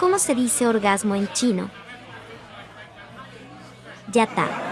¿Cómo se dice orgasmo en chino? Ya está.